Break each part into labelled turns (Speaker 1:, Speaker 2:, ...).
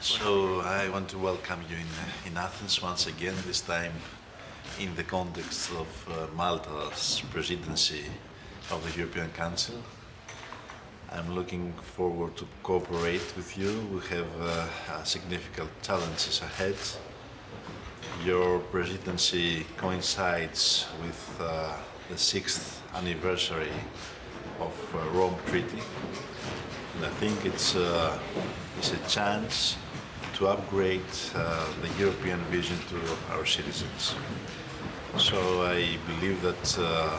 Speaker 1: So I want to welcome you in, in Athens once again, this time in the context of uh, Malta's presidency of the European Council. I'm looking forward to cooperate with you. We have uh, significant challenges ahead. Your presidency coincides with uh, the sixth anniversary of uh, Rome Treaty. And I think it's, uh, it's a chance to upgrade uh, the European vision to our citizens. So I believe that uh,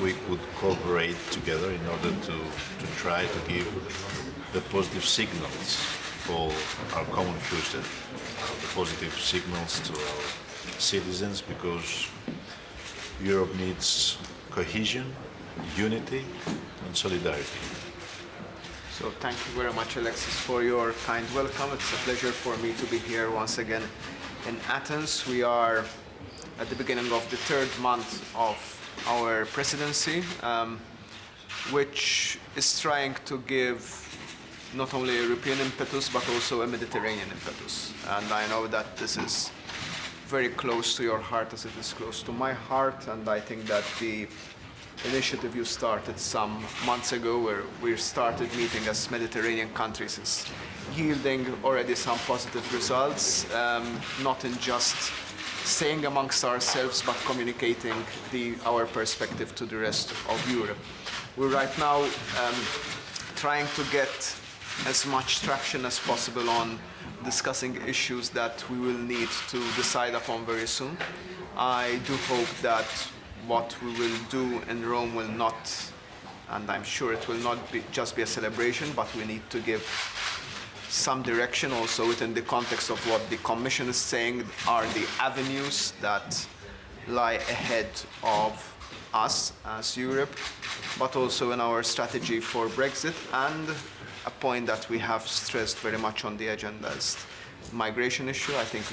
Speaker 1: we could cooperate together in order to, to try to give the positive signals for our common future, the positive signals to our citizens because Europe needs cohesion, unity and solidarity.
Speaker 2: So thank you very much, Alexis, for your kind welcome. It's a pleasure for me to be here once again in Athens. We are at the beginning of the third month of our presidency, um, which is trying to give not only a European impetus, but also a Mediterranean impetus. And I know that this is very close to your heart as it is close to my heart, and I think that the initiative you started some months ago where we started meeting as Mediterranean countries is yielding already some positive results, um, not in just saying amongst ourselves but communicating the, our perspective to the rest of Europe. We're right now um, trying to get as much traction as possible on discussing issues that we will need to decide upon very soon. I do hope that what we will do in Rome will not, and I'm sure it will not be just be a celebration, but we need to give some direction also within the context of what the Commission is saying are the avenues that lie ahead of us as Europe, but also in our strategy for Brexit and a point that we have stressed very much on the agenda is migration issue. I think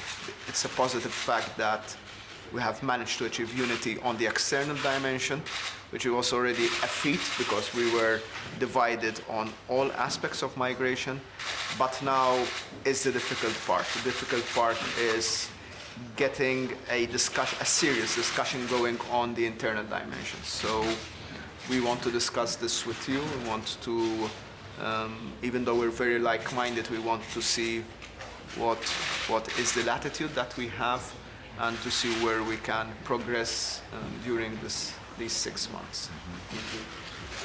Speaker 2: it's a positive fact that we have managed to achieve unity on the external dimension, which was already a feat because we were divided on all aspects of migration. But now is the difficult part. The difficult part is getting a discussion, a serious discussion going on the internal dimension. So we want to discuss this with you. We want to, um, even though we're very like-minded, we want to see what, what is the latitude that we have and to see where we can progress um, during this, these six months.
Speaker 1: Mm -hmm.